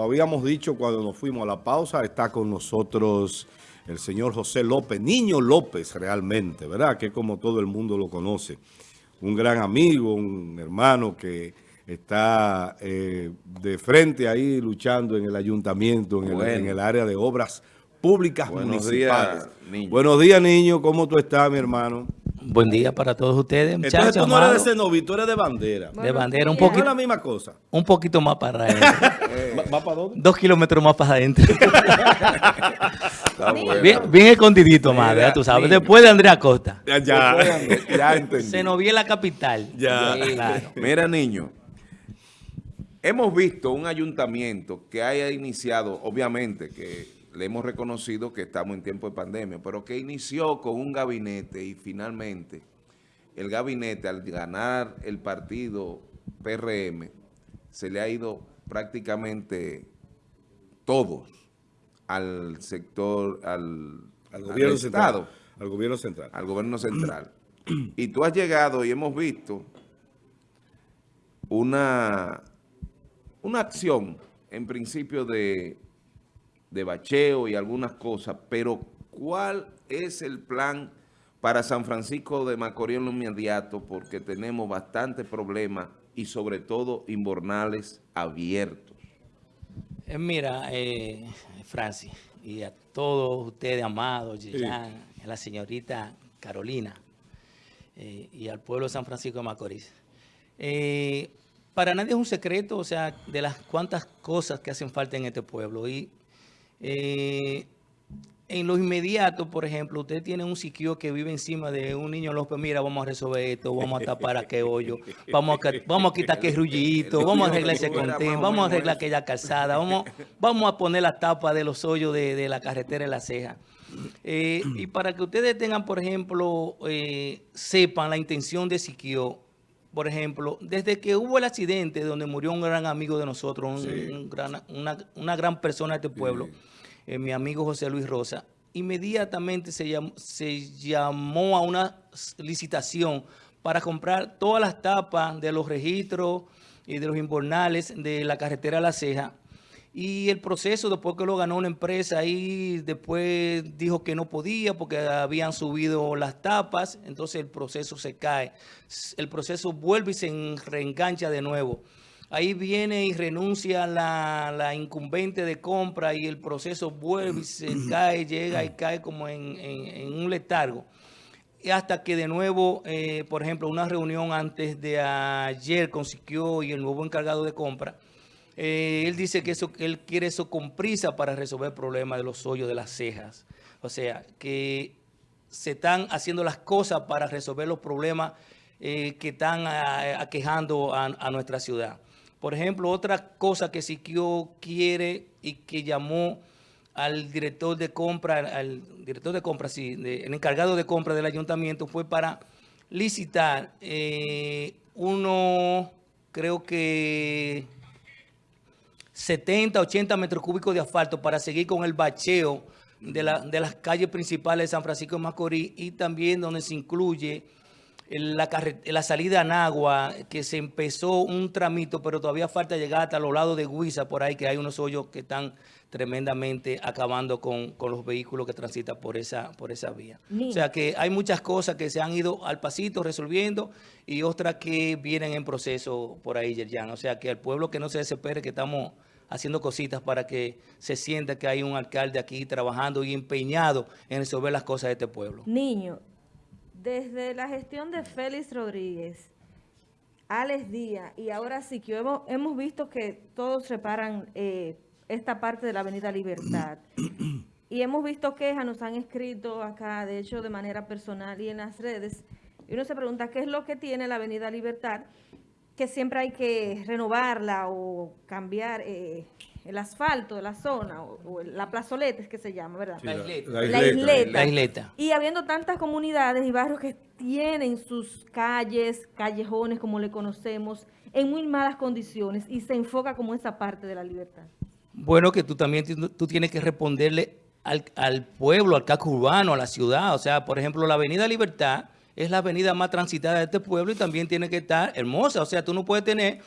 lo habíamos dicho cuando nos fuimos a la pausa, está con nosotros el señor José López, Niño López realmente, ¿verdad? Que como todo el mundo lo conoce. Un gran amigo, un hermano que está eh, de frente ahí luchando en el ayuntamiento, en, el, área de obras públicas Buenos municipales. Días, niño. Buenos días, niño. ¿Cómo tú estás, mi hermano? Buen día para todos ustedes, muchachos. Entonces tú no eres de Cenoví, tú eres de bandera. de bandera, un poquito. No es la misma cosa. Un poquito más para adentro. ¿Más para dónde? Dos kilómetros más para adentro. bien, escondidito, madre, ya tú sabes. Después de Andrea Costa. Ya, ya, ya entendí. Cenoví es la capital. Ya. Claro. Mira, niño. Hemos visto un ayuntamiento que haya iniciado, obviamente, que le hemos reconocido que estamos en tiempo de pandemia, pero que inició con un gabinete y finalmente el gabinete al ganar el partido PRM se le ha ido prácticamente todos al sector, al, gobierno Estado. Al gobierno central. Al gobierno central. y tú has llegado y hemos visto una una acción, en principio, de, de bacheo y algunas cosas, pero ¿cuál es el plan para San Francisco de Macorís en lo inmediato? Porque tenemos bastantes problemas y sobre todo inbornales abiertos. Eh, mira, eh, Francis, y a todos ustedes, amados, a la señorita Carolina, eh, y al pueblo de San Francisco de Macorís. Eh, para nadie es un secreto, o sea, de las cuantas cosas que hacen falta en este pueblo. Y eh, en lo inmediato, por ejemplo, usted tiene un siquio que vive encima de un niño López, mira, vamos a resolver esto, vamos a tapar aquel hoyo, vamos a, vamos a quitar aquel rullito, vamos a arreglar ese contén, vamos a arreglar aquella calzada, vamos, vamos a poner la tapa de los hoyos de, la carretera en la ceja. Eh, y para que ustedes tengan, por ejemplo, eh, sepan la intención de Siquio, por ejemplo, desde que hubo el accidente donde murió un gran amigo de nosotros, una, gran persona de este pueblo, eh, mi amigo José Luis Rosa, inmediatamente se llamó, a una licitación para comprar todas las tapas de los registros y de los inbornales de la carretera La Ceja y el proceso, después que lo ganó una empresa ahí, después dijo que no podía porque habían subido las tapas, entonces el proceso se cae. El proceso vuelve y se reengancha de nuevo. Ahí viene y renuncia la, incumbente de compra y el proceso vuelve y se cae, llega y cae como en, un letargo. Y hasta que de nuevo, eh, por ejemplo, una reunión antes de ayer consiguió y el nuevo encargado de compra, eh, él dice que eso, él quiere eso con prisa para resolver el problema de los hoyos de las cejas. O sea, que se están haciendo las cosas para resolver los problemas eh, que están aquejando a, nuestra ciudad. Por ejemplo, otra cosa que Siquio quiere y que llamó al director de compra, al director de compra, sí, el encargado de compra del ayuntamiento fue para licitar eh, uno, creo que 70, 80 metros cúbicos de asfalto para seguir con el bacheo de, las calles principales de San Francisco de Macorís y también donde se incluye la, la salida a Nagua, que se empezó un tramito, pero todavía falta llegar hasta los lados de Huiza, por ahí que hay unos hoyos que están tremendamente acabando con, los vehículos que transitan por esa, por esa vía. O sea que hay muchas cosas que se han ido al pasito resolviendo y otras que vienen en proceso por ahí, Yerjan. O sea que al pueblo que no se desespere, que estamos haciendo cositas para que se sienta que hay un alcalde aquí trabajando y empeñado en resolver las cosas de este pueblo. Niño, desde la gestión de Félix Rodríguez, Alex Díaz y ahora sí que hemos, visto que todos reparan eh, esta parte de la Avenida Libertad. y hemos visto quejas, nos han escrito acá, de hecho de manera personal y en las redes, y uno se pregunta qué es lo que tiene la Avenida Libertad que siempre hay que renovarla o cambiar eh, el asfalto de la zona, o, la plazoleta es que se llama, ¿verdad? la, isleta. La, isleta. Y habiendo tantas comunidades y barrios que tienen sus calles, callejones, como le conocemos, en muy malas condiciones y se enfoca como esa parte de la libertad. Bueno, que tú también tú tienes que responderle al, al pueblo, al casco urbano, a la ciudad. O sea, por ejemplo, la Avenida Libertad es la avenida más transitada de este pueblo y también tiene que estar hermosa. O sea, tú no puedes tener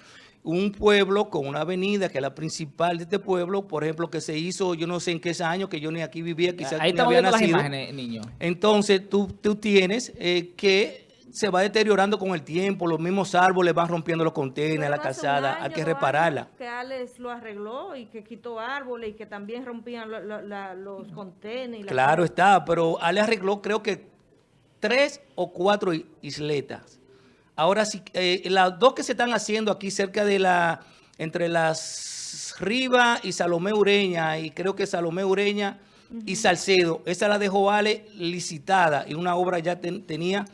un pueblo con una avenida que es la principal de este pueblo, por ejemplo, que se hizo, yo no sé en qué año, que yo ni aquí vivía, quizás Ahí había las nacido. imágenes, niño. Entonces, tú, tú tienes eh, que se va deteriorando con el tiempo, los mismos árboles van rompiendo los contenedores, la calzada, hay que repararla. Que Alex lo arregló y que quitó árboles y que también rompían lo- lo- la- los contenedores. Claro está, pero Ale arregló creo que tres o cuatro isletas. Ahora sí, eh, las dos que se están haciendo aquí cerca de la, entre las Rivas y Salomé Ureña, y creo que Salomé Ureña y Salcedo, esa la dejó Ale licitada y una obra ya ten- tenía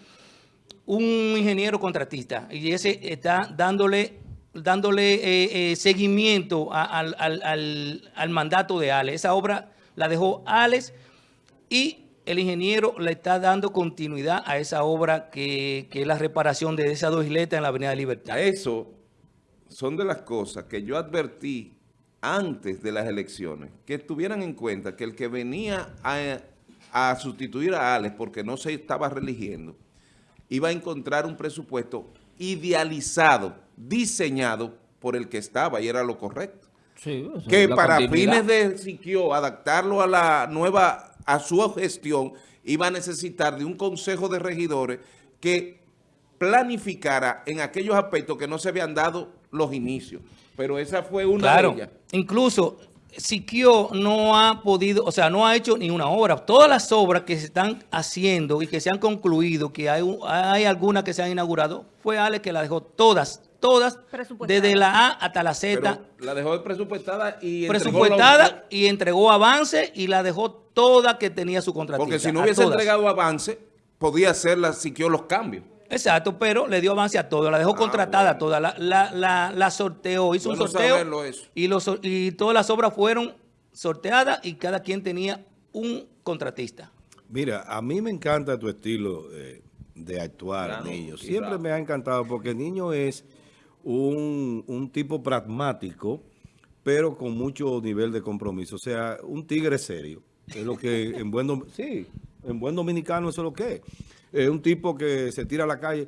un ingeniero contratista y ese está dándole dándole eh, eh, seguimiento a- al, al- al- al mandato de Alex. Esa obra la dejó Alex y el ingeniero le está dando continuidad a esa obra que, que es la reparación de esas dos isletas en la Avenida Libertad. A eso son de las cosas que yo advertí antes de las elecciones, que tuvieran en cuenta que el que venía a, a sustituir a Alex porque no se estaba religiendo, iba a encontrar un presupuesto idealizado, diseñado por el que estaba y era lo correcto. Sí, que para fines de Siquio, adaptarlo a la nueva, a su gestión, iba a necesitar de un consejo de regidores que planificara en aquellos aspectos que no se habían dado los inicios. Pero esa fue una Claro, de ellas. incluso Siquio no ha podido, o sea, no ha hecho ni una obra. Todas las obras que se están haciendo y que se han concluido, que hay, hay algunas que se han inaugurado, fue Ale que la dejó todas, todas, desde la A hasta la Z, Pero la dejó presupuestada y entregó presupuestada la- y entregó avance y la dejó toda que tenía su contratista. Porque si no hubiese entregado avance, podía hacerla Siquio los cambios. Exacto, pero le dio avance a todo, la dejó contratada a toda, la, la, la, la sorteó, hizo Bueno un sorteo y, los, y todas las obras fueron sorteadas y cada quien tenía un contratista. Mira, a mí me encanta tu estilo eh, de actuar, Claro, niño. Siempre me ha encantado porque el niño es un, un tipo pragmático, pero con mucho nivel de compromiso. O sea, un tigre serio. Es lo que en buen, sí, en buen dominicano eso es lo que es. Es un tipo que se tira a la calle.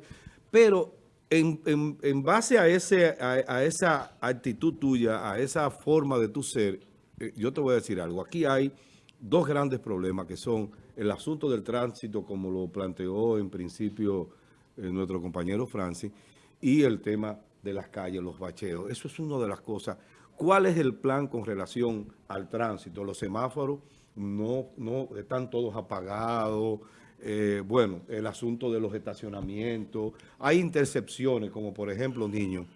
Pero en, en- base a, ese, a esa actitud tuya, a esa forma de tu ser, eh, yo te voy a decir algo. Aquí hay dos grandes problemas que son el asunto del tránsito, como lo planteó en principio eh, nuestro compañero Francis, y el tema de las calles, los bacheos. Eso es una de las cosas. ¿Cuál es el plan con relación al tránsito? Los semáforos no, no están todos apagados. Eh, bueno, el asunto de los estacionamientos. Hay intercepciones, como por ejemplo, niño,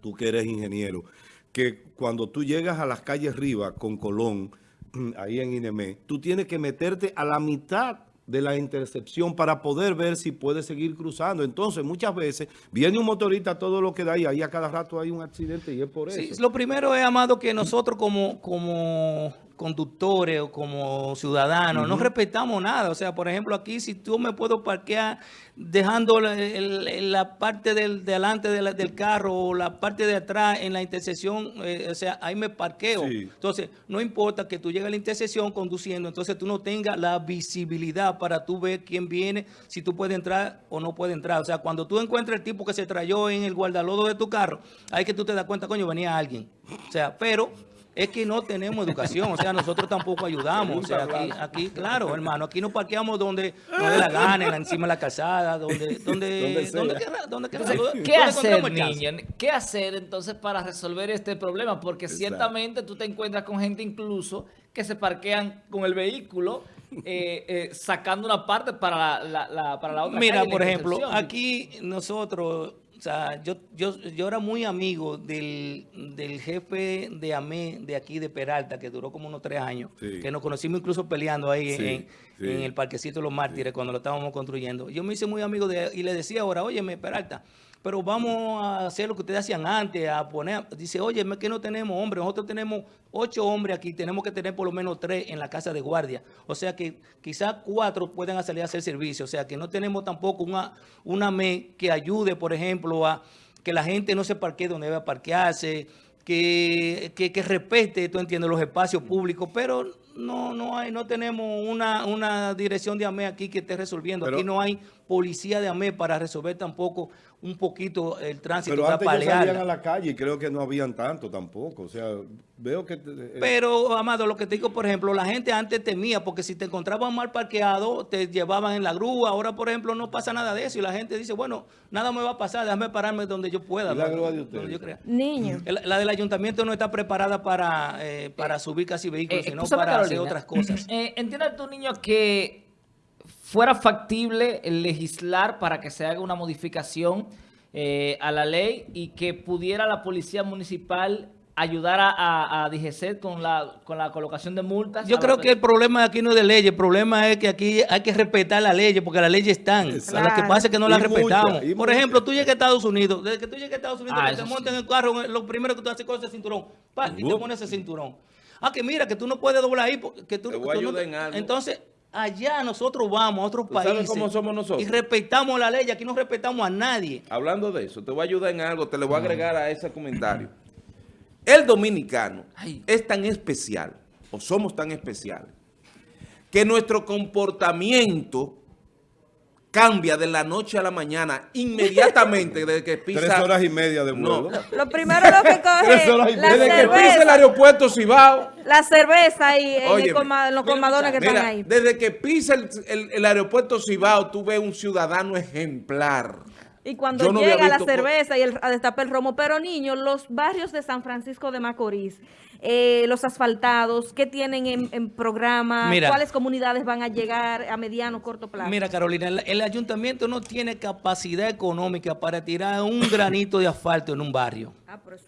tú que eres ingeniero, que cuando tú llegas a las calles Riva con Colón, ahí en Inemé, tú tienes que meterte a la mitad de la intercepción para poder ver si puedes seguir cruzando. Entonces, muchas veces viene un motorista todo lo que da y ahí a cada rato hay un accidente y es por eso. Sí, lo primero es, Amado, que nosotros como, como conductores o como ciudadanos no respetamos nada. O sea, por ejemplo, aquí si tú me puedo parquear dejando la, el- la parte del, de delante de la- del carro o la parte de atrás en la intersección, eh, o sea, ahí me parqueo. Sí. Entonces, no importa que tú llegues a la intersección conduciendo, entonces tú no tengas la visibilidad para tú ver quién viene, si tú puedes entrar o no puedes entrar. O sea, cuando tú encuentras el tipo que se trayó en el guardalodo de tu carro, ahí que tú te das cuenta, coño, venía alguien. O sea, pero es que no tenemos educación, o sea, nosotros tampoco ayudamos. O sea, aquí, aquí claro, hermano, aquí nos parqueamos donde nos dé la gana, encima de la calzada, donde, donde, donde, quiera, donde. Entonces, ¿qué hacer, niño? ¿Qué hacer entonces para resolver este problema? Porque ciertamente tú te encuentras con gente incluso que se parquean con el vehículo eh, eh, sacando una parte para la, la- la- para la otra Mira, calle, por ejemplo, aquí nosotros, o sea, yo, yo, yo era muy amigo del, del jefe de AME de aquí de Peralta, que duró como unos tres años, Sí. que nos conocimos incluso peleando ahí Sí, en, sí. en el parquecito de los mártires cuando lo estábamos construyendo. Yo me hice muy amigo de él y le decía ahora, óyeme, Peralta, pero vamos a hacer lo que ustedes hacían antes, a poner, dice, oye, es que no tenemos hombres, nosotros tenemos ocho hombres aquí, tenemos que tener por lo menos tres en la casa de guardia. O sea que quizás cuatro pueden salir a hacer servicio, o sea que no tenemos tampoco una, una ME que ayude, por ejemplo, a que la gente no se parquee donde debe parquearse, que, que, que respete, tú entiendes, los espacios públicos, pero no, no hay, no tenemos una, una dirección de AME aquí que esté resolviendo. Pero- aquí no hay policía de AME para resolver tampoco un poquito el tránsito, Pero antes salían a la calle y creo que no habían tanto tampoco. O sea, veo que... eh, Pero, Amado, lo que te digo, por ejemplo, la gente antes temía porque si te encontraban mal parqueado, te llevaban en la grúa. Ahora, por ejemplo, no pasa nada de eso y la gente dice, bueno, nada me va a pasar, déjame pararme donde yo pueda. ¿Y la grúa de ustedes? yo crea. Niño. La del ayuntamiento no está preparada para, eh, para subir casi vehículos, Eh, sino para hacer otras cosas. Eh, ¿Entiende tu niño que fuera factible legislar para que se haga una modificación eh, a la ley y que pudiera la policía municipal ayudar a, a, a DGC con la, con la colocación de multas? Yo creo la- que el problema aquí no es de leyes, el problema es que aquí hay que respetar las leyes, porque las leyes están. Exacto. Lo que pasa es que no las respetamos. y Por ejemplo, tú llegas a Estados Unidos, desde que tú llegas a Estados Unidos, Ah, que te sí. en el carro, lo primero que tú haces es ese cinturón, pa, y te pones ese cinturón. Ah, que mira, que tú no puedes doblar ahí, porque tú, Te voy a tú no ayudar en algo. Entonces, allá nosotros vamos a otros ¿Tú sabes países. cómo somos nosotros? Y respetamos la ley, aquí no respetamos a nadie. Hablando de eso, te voy a ayudar en algo, te le voy a agregar a ese comentario. El dominicano Ay. es tan especial, o somos tan especiales, que nuestro comportamiento cambia de la noche a la mañana inmediatamente desde que pisa... Tres horas y media de No. vuelo. Lo primero lo que Tres horas coge y la. Desde que pisa el aeropuerto Cibao... la cerveza Óyeme, coma- en los comadones que mira, están ahí. Desde que pisa el, el- el aeropuerto Cibao, tú ves un ciudadano ejemplar. Y cuando no llega la cerveza y el, a destapar el romo. Pero niños, los barrios de San Francisco de Macorís, eh, los asfaltados, ¿qué tienen en, en programa? Mira. ¿Cuáles comunidades van a llegar a mediano o corto plazo? Mira, Carolina, el, el ayuntamiento no tiene capacidad económica para tirar un granito de asfalto en un barrio.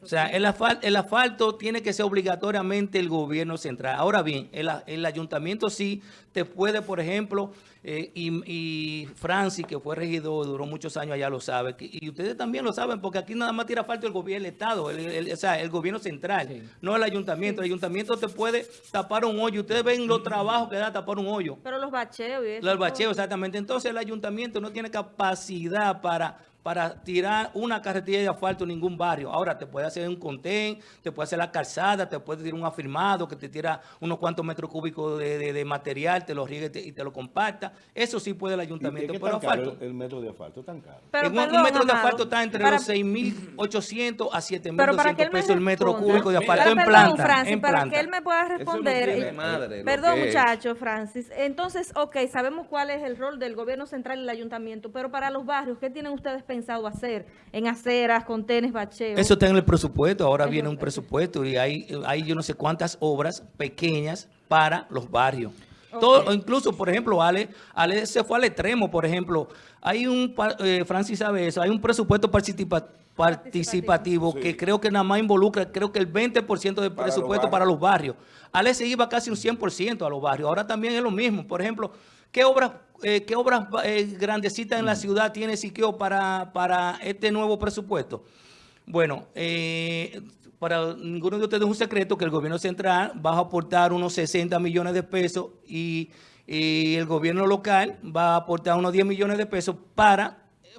O sea, el asfalto, el asfalto tiene que ser obligatoriamente el gobierno central. Ahora bien, el, el ayuntamiento sí te puede, por ejemplo, eh, y, y Francis, que fue regidor, duró muchos años allá, lo sabe, que- y ustedes también lo saben, porque aquí nada más tira asfalto el gobierno, el Estado, el, el- o sea, el gobierno central, Sí. no el ayuntamiento. El ayuntamiento te puede tapar un hoyo. Ustedes ven los trabajos que da tapar un hoyo. Pero los bacheos y eso. Los todo. bacheos, exactamente. Entonces el ayuntamiento no tiene capacidad para, para tirar una carretilla de asfalto en ningún barrio. Ahora te puede hacer un contén, te puede hacer la calzada, te puede tirar un afirmado que te tira unos cuantos metros cúbicos de, de- de material, te lo riegue y te, y te lo comparta. Eso sí puede el ¿Y ayuntamiento. que Pero tan caro asfalto. el, el metro de asfalto? tan caro. Pero, un- perdón, un metro de asfalto está entre para- los 6.800 a Pero para que 7.200 él me pesos el metro cúbico de asfalto en Perdón, planta. Francis, en para planta. que él me pueda Eso no responder. tiene eh, madre, Perdón, que es. muchacho, Francis. Entonces, ok, sabemos cuál es el rol del gobierno central y el ayuntamiento, pero para los barrios, ¿qué tienen ustedes pensado hacer en aceras, contenes, bacheos? Eso está en el presupuesto, ahora Eso- viene un presupuesto y hay, hay yo no sé cuántas obras pequeñas para los barrios. Todo, incluso, por ejemplo, Ale, Ale se fue al extremo, por ejemplo, hay un, eh, Francis sabe eso, hay un presupuesto participa- participativo que creo que nada más involucra, creo que el 20% del Para presupuesto para los barrios. Ale se iba casi un 100% a los barrios, ahora también es lo mismo. Por ejemplo, ¿qué obras, eh, qué obras eh, grandecitas en la ciudad tiene Siquio para, para este nuevo presupuesto? Bueno, eh, para ninguno de ustedes es un secreto que el gobierno central va a aportar unos 60 millones de pesos y, y el gobierno local va a aportar unos 10 millones de pesos para,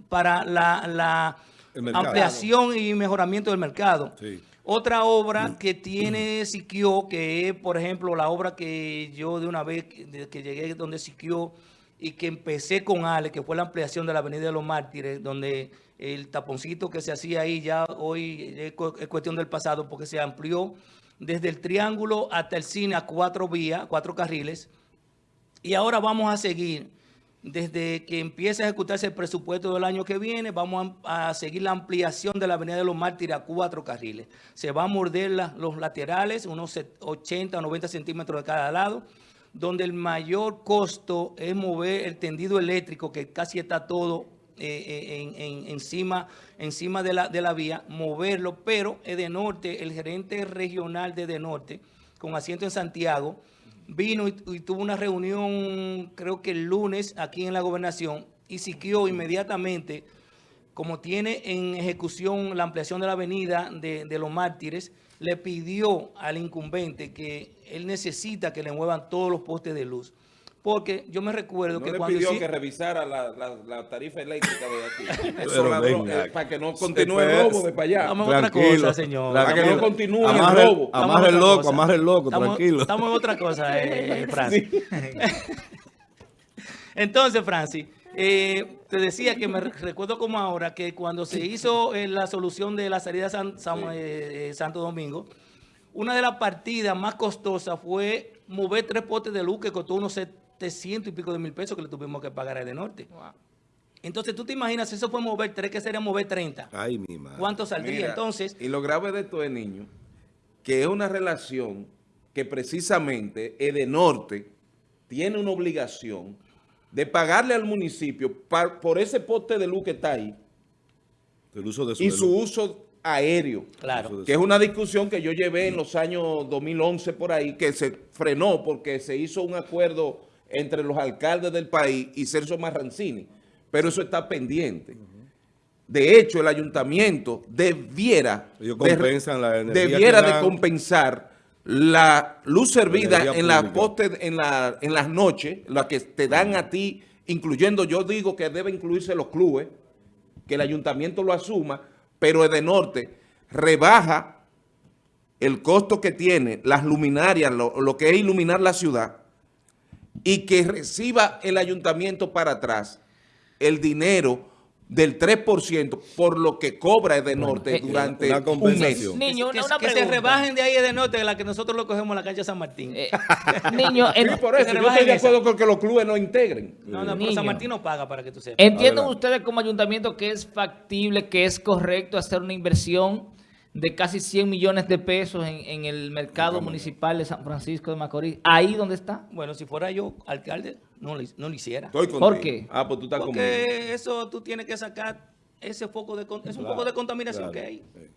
para la, ampliación y mejoramiento del mercado. Sí. Otra obra que tiene Siquio, que es, por ejemplo, la obra que yo de una vez que llegué donde Siquio y que empecé con Ale, que fue la ampliación de la Avenida de los Mártires, donde el taponcito que se hacía ahí ya hoy es cu- es cuestión del pasado, porque se amplió desde el triángulo hasta el cine a cuatro vías, cuatro carriles. Y ahora vamos a seguir, desde que empiece a ejecutarse el presupuesto del año que viene, vamos a, a seguir la ampliación de la Avenida de los Mártires a cuatro carriles. Se va a morder la- los laterales, unos set- 80 o 90 centímetros de cada lado, donde el mayor costo es mover el tendido eléctrico, que casi está todo eh, eh, en- en- encima, encima de, la, de la vía, moverlo, pero Edenorte, el gerente regional de Edenorte, con asiento en Santiago, vino y, y tuvo una reunión, creo que el lunes, aquí en la gobernación, y Siquio inmediatamente, como tiene en ejecución la ampliación de la avenida de, de los mártires, le pidió al incumbente que él necesita que le muevan todos los postes de luz. Porque yo me recuerdo No que le cuando... pidió que revisara la, la- la tarifa eléctrica de aquí. Eso Pero ladrón, venga. eh, para que no continúe el robo de para allá. Estamos en otra cosa, señor. Para que no continúe el Amarre- robo. Amarre el loco, amarre el loco, Estamos- tranquilo. Estamos en otra cosa, eh, Francis. Entonces, Francis, Eh, te decía que me recuerdo como ahora que cuando se hizo eh, la solución de la salida de San, San- eh, eh, Santo Domingo, una de las partidas más costosas fue mover tres potes de luz que costó unos 700 y pico de mil pesos que le tuvimos que pagar a de Norte. Entonces, tú te imaginas, si eso fue mover tres, que sería mover 30. Ay, mi madre. ¿Cuánto saldría? Mira, Entonces, Y lo grave de esto es, niño, que es una relación que precisamente Edenorte tiene una obligación de pagarle al municipio por ese poste de luz que está ahí El uso de y su uso aéreo. claro. Que es una discusión que yo llevé en los años 2011 por ahí, que se frenó porque se hizo un acuerdo entre los alcaldes del país y Celso Marrancini. Pero eso está pendiente. De hecho, el ayuntamiento debiera, Ellos de- compensan la energía debiera de compensar la luz servida en las pública. postes, en, la, en las noches, la que te dan a ti, incluyendo, yo digo que debe incluirse los clubes, que el ayuntamiento lo asuma, pero Edenorte rebaja el costo que tiene las luminarias, lo, lo que es iluminar la ciudad, y que reciba el ayuntamiento para atrás el dinero del 3% por lo que cobra Edenorte eh, durante una un compensación. mes. Niño, que, una, una que se rebajen de ahí de Norte, de la que nosotros lo cogemos en la cancha San Martín. Eh, niño, Sí, en- por eso, yo estoy de esa. acuerdo con que los clubes no integren. no, no, pero Niño. San Martín no paga para que tú sepas. ¿entienden Adelante. ustedes como ayuntamiento que es factible, que es correcto hacer una inversión de casi 100 millones de pesos en, en el mercado municipal de San Francisco de Macorís? ¿Ahí donde está? Bueno, si fuera yo alcalde, no lo, no lo hiciera. Estoy contigo. ¿Por qué? Ah, pues tú estás conmigo. Porque eso tú tienes que sacar ese foco de es un Claro, foco de contaminación claro, que hay. sí.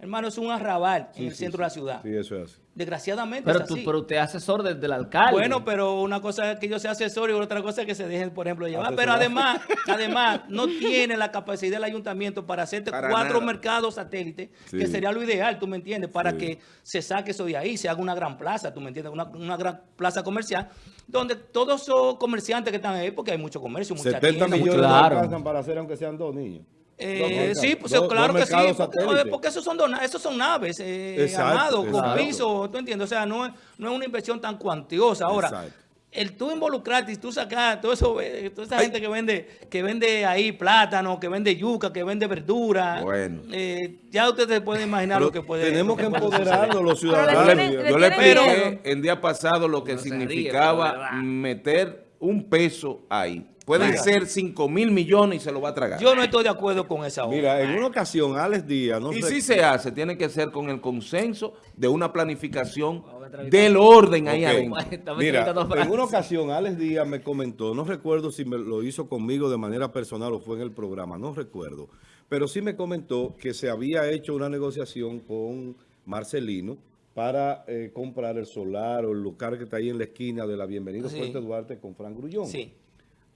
Hermano, es un arrabal Sí, en el sí, centro sí. de la ciudad. Sí, eso es así. Desgraciadamente Pero, es tú, así. pero usted es asesor del, del alcalde. Bueno, pero una cosa es que yo sea asesor y otra cosa es que se dejen, por ejemplo, llevar. Pero además, además, no tiene la capacidad del ayuntamiento para hacerte Para cuatro nada. mercados satélites, Sí. que sería lo ideal, tú me entiendes, para Sí. que se saque eso de ahí, se haga una gran plaza, tú me entiendes, una, una gran plaza comercial, donde todos esos comerciantes que están ahí, porque hay mucho comercio, mucha 70 tienda, mucho- millones Claro. no alcanzan para hacer aunque sean dos niños. Eh, sí, pues Dos- claro dos que sí, porque, porque esos son dona- esos son naves, eh, Exacto, armados, con piso, ¿tú entiendes? O sea, no es, no es una inversión tan cuantiosa. Ahora, Exacto. el tú involucrarte y tú sacar todo eso, eh, toda esa gente que vende, que vende ahí plátano, que vende yuca, que vende verdura, Bueno. eh, ya ustedes pueden imaginar lo que puede tenemos que empoderarnos los ciudadanos. le Yo le expliqué el día pasado lo que No se ríe, significaba meter un peso ahí. Pueden Mira. ser 5 mil millones y se lo va a tragar. Yo no estoy de acuerdo con esa obra. Mira, en una ocasión, Alex Díaz, no y sé- si se hace, tiene que ser con el consenso de una planificación del orden ahí adentro. Mira, en una ocasión Alex Díaz me comentó, no recuerdo si me lo hizo conmigo de manera personal o fue en el programa, no recuerdo, pero sí me comentó que se había hecho una negociación con Marcelino para eh, comprar el solar o el lugar que está ahí en la esquina de la Bienvenido Sí. Fuerte Duarte con Fran Grullón. Sí.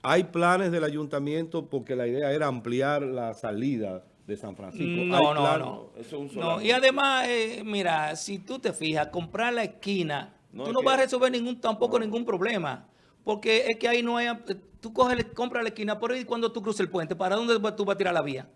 Hay planes del ayuntamiento porque la idea era ampliar la salida de San Francisco. Hay No, no, plan- no. Eso es un No, y además, eh, mira, si tú te fijas, comprar la esquina, No, tú es no que- vas a resolver ningún tampoco ningún problema. Porque es que ahí no hay... Tú coges, compras la esquina, pero ¿y cuando tú cruces el puente? ¿Para dónde tú vas a tirar la vía?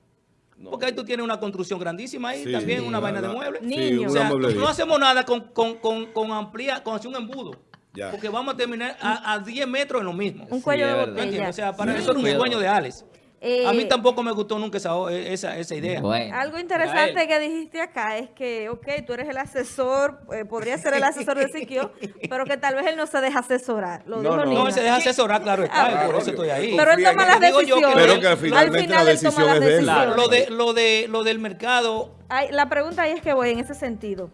No. Porque ahí tú tienes una construcción grandísima ahí, Sí, también una la- vaina de muebles. sí, O sea, no hacemos nada con, con, con, con ampliar, con hacer un embudo. Ya. Porque vamos a terminar a, a 10 metros en lo mismo. Un cuello es de botella. O sea, para Niño. eso era un sueño de Alex. Eh, a mí tampoco me gustó nunca esa, esa, esa idea. Bueno. Algo interesante que dijiste acá es que, ok, tú eres el asesor, eh, podría ser el asesor de Siquio, pero que tal vez él no se deja asesorar. Lo No, dijo no. Nina. No, él se deja asesorar, claro está, Ah, por eso estoy ahí. Pero él toma las decisiones. Pero que Al final la él toma decisión las es decisiones. Lo, de, lo, de, lo del mercado, Ay, la pregunta ahí es que voy en ese sentido.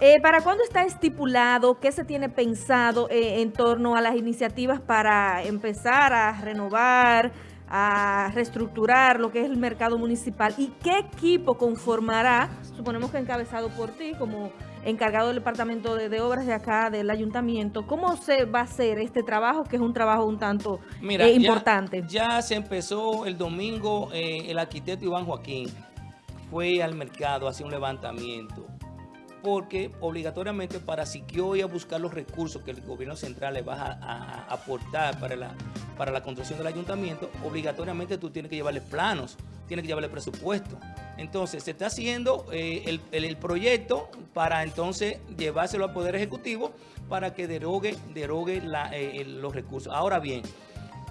Eh, ¿Para cuándo está estipulado? ¿Qué se tiene pensado eh, en torno a las iniciativas para empezar a renovar, a reestructurar lo que es el mercado municipal? ¿Y qué equipo conformará, suponemos que encabezado por ti como encargado del departamento de, de obras de acá, del ayuntamiento? ¿Cómo se va a hacer este trabajo, que es un trabajo un tanto mira, eh, importante? Ya, se empezó el domingo, eh, el arquitecto Iván Joaquín fue al mercado a hacer un levantamiento. Porque obligatoriamente para Siquio y a buscar los recursos que el gobierno central le va a, aportar para la, para la construcción del ayuntamiento, obligatoriamente tú tienes que llevarle planos, tienes que llevarle presupuesto. Entonces, se está haciendo eh, el, el- proyecto para entonces llevárselo al Poder Ejecutivo para que derogue, derogue eh, los recursos. Ahora bien,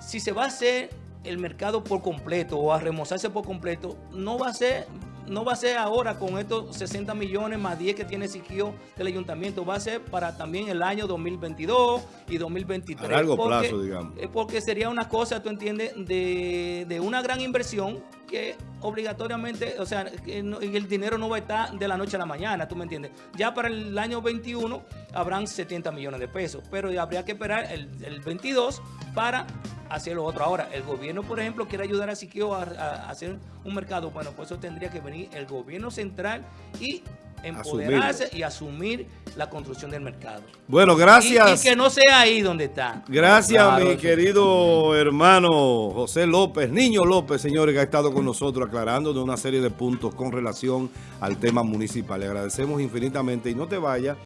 si se va a hacer el mercado por completo o a remozarse por completo, no va a ser no va a ser ahora con estos 60 millones más 10 que tiene Siquio del ayuntamiento, va a ser para también el año 2022 y 2023. A largo porque, plazo, digamos. Porque sería una cosa, tú entiendes, de, de una gran inversión que obligatoriamente, o sea, el dinero no va a estar de la noche a la mañana, tú me entiendes. Ya para el año 21 habrán 70 millones de pesos, pero habría que esperar el, el 22 para hacer lo otro. Ahora, el gobierno, por ejemplo, quiere ayudar a Siquio a, a hacer un mercado. Bueno, pues eso tendría que venir el gobierno central y empoderarse y asumir la construcción del mercado. Bueno, Y- gracias. Y, que no sea ahí donde está. Gracias, Claro, mi eso- querido hermano José López, Niño López, señores, que ha estado con nosotros aclarando de una serie de puntos con relación al tema municipal. Le agradecemos infinitamente y no te vayas.